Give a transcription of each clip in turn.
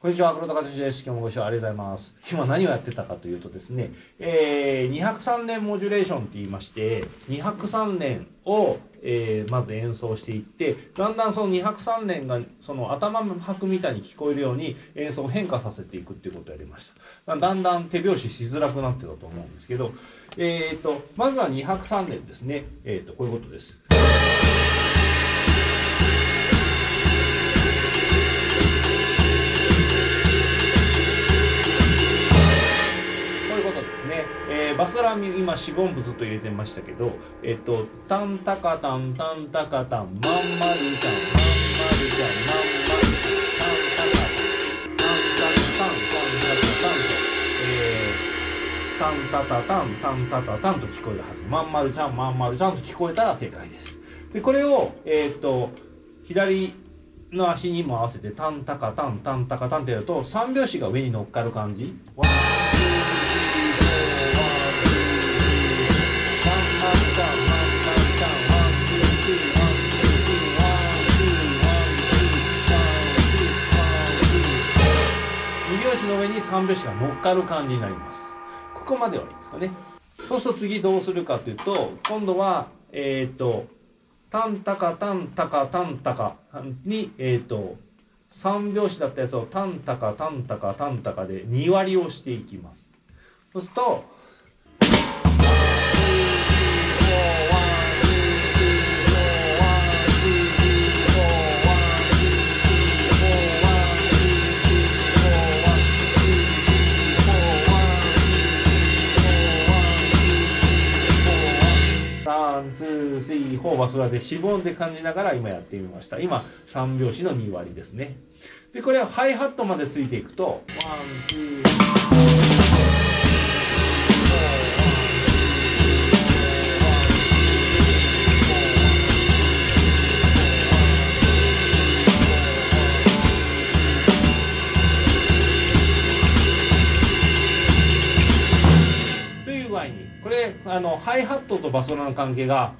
こんにちは、黒田和樹です。今日もご視聴ありがとうございます。今何をやってたかというとですね、えー、203年モジュレーションって言いまして、203年を、えー、まず演奏していって、だんだんその203年がその頭の拍みたいに聞こえるように演奏を変化させていくっていうことをやりました。だんだん手拍子しづらくなってたと思うんですけど、えっ、ー、と、まずは203年ですね。えっ、ー、と、こういうことです。バスラミ今四分音符ずっと入れてましたけどえっとタンタカタンタンタカタンまんまるちゃんまんまるちゃんまんまるちゃんタンタカタンタンタンタタタンタタタンと聞こえるはずまんまるちゃんまんまるちゃんと聞こえたら正解ですでこれをえ、っと左の足にも合わせてタンタカタンタンタカタンってやると3拍子が上に乗っかる感じ。2拍子の上に3拍子が乗っかる感じになります。ここまではいいですかね。そうすると次どうするかというと今度はえっ、ー、とタンタカタンタカタンタカにえっ、ー、と3拍子だったやつをタンタカタンタカタンタカで2割をしていきます。そうするとツー、スリー、フォーバスラでしぼんで感じながら今やってみました。今3拍子の2割ですね。でこれはハイハットまでついていくとワンツー。これあのハイハットとバスラの関係が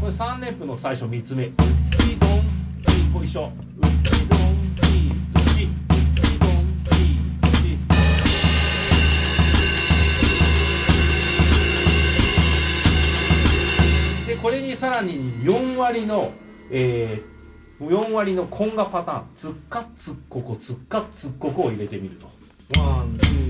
これ3連符の最初3つ目。うちどんちこいしょ。うちどんちずち。うちどんちずち。でこれにさらに4割の、えー、4割のコンガパターンつっかつっここつっかつっここを入れてみると。ワンツー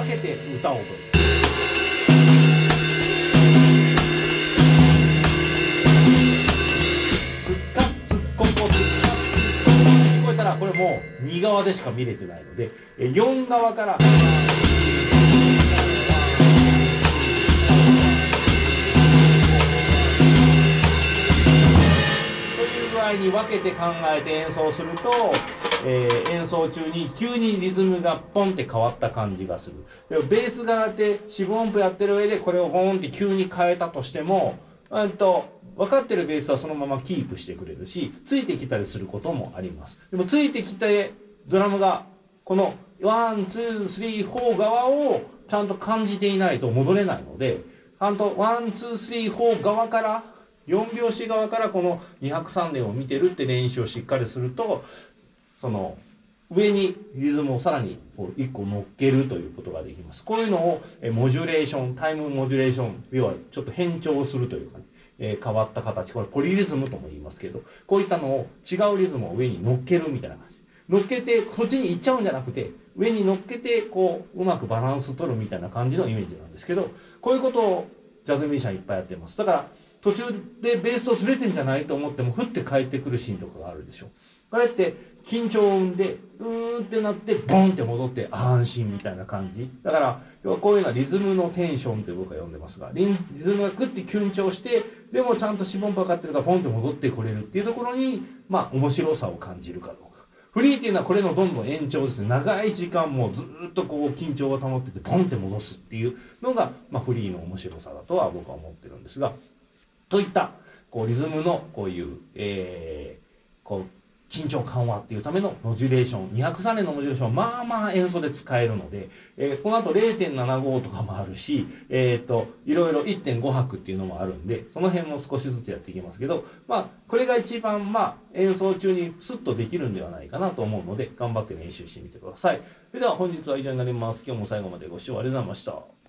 分けて歌を踊る。これもう2側でしか見れてないので4側から。という具合に分けて考えて演奏すると、えー、演奏中に急にリズムがポンって変わった感じがする。でベース側で四分音符やってる上でこれをボンって急に変えたとしても、うんと分かってるベースはそのままキープしてくれるし、ついてきたりすることもあります。でもついてきてドラムがこの one、two、three、four 側をちゃんと感じていないと戻れないので、ちゃんと one、two、three、four 側から、4拍子側からこの2拍3連を見てるって練習をしっかりすると、その上にリズムをさらにこう1個乗っけるということができます。こういうのをモジュレーション、タイムモジュレーション、要はちょっと変調するというか、ね、えー、変わった形、これポリリズムとも言いますけど、こういったのを違うリズムを上に乗っけるみたいな感じ。乗っけてこっちに行っちゃうんじゃなくて上に乗っけてこううまくバランス取るみたいな感じのイメージなんですけどこういうことをジャズミュージシャンいっぱいやってますだから途中でベースとずれてんじゃないと思ってもふって帰ってくるシーンとかがあるでしょ。これって緊張を生んでうーんってなってボンって戻って安心みたいな感じ。だから要はこういうのはリズムのテンションって僕は呼んでますがリズムがグッて緊張してでもちゃんとしぼんぱかってるからポンって戻ってこれるっていうところにまあ面白さを感じるかどうか。フリーっていうのはこれのどんどん延長ですね。長い時間もずっとこう緊張が保っててポンって戻すっていうのが、まあ、フリーの面白さだとは僕は思ってるんですが。といったこうリズムのこういう、えー、こう緊張緩和っていうためのモジュレーション203年のモジュレーションまあまあ演奏で使えるので、えー、この後0.75とかもあるし、えーと、いろいろ1.5拍っていうのもあるんでその辺も少しずつやっていきますけどまあこれが一番まあ演奏中にスッとできるんではないかなと思うので頑張って練習してみてください。それでは本日は以上になります。今日も最後までご視聴ありがとうございました。